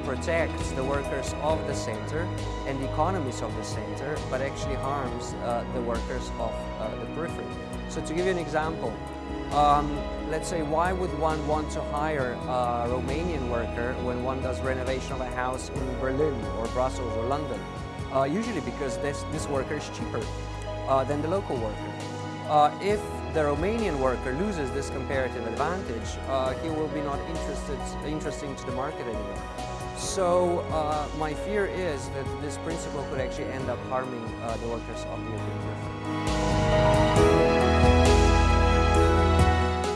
protect the workers of the center and the economies of the center, but actually harms uh, the workers of uh, the periphery. So to give you an example, um, let's say why would one want to hire a Romanian worker when one does renovation of a house in Berlin or Brussels or London? Uh, usually because this, this worker is cheaper uh, than the local worker. Uh, if the Romanian worker loses this comparative advantage, uh, he will be not interested, interesting to the market anymore. So uh, my fear is that this principle could actually end up harming uh, the workers of the European periphery.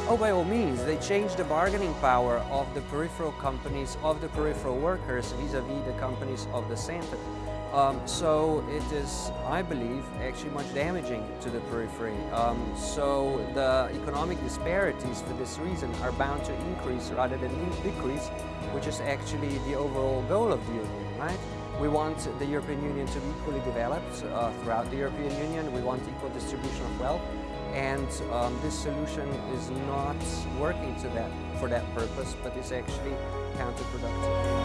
Oh, by all means, they change the bargaining power of the peripheral companies, of the peripheral workers vis-à-vis -vis the companies of the center. Um, so it is, I believe, actually much damaging to the periphery. Um, so the economic disparities for this reason are bound to increase rather than decrease, which is actually the overall goal of the Union, right? We want the European Union to be equally developed uh, throughout the European Union. We want equal distribution of wealth. And um, this solution is not working to that, for that purpose, but is actually counterproductive.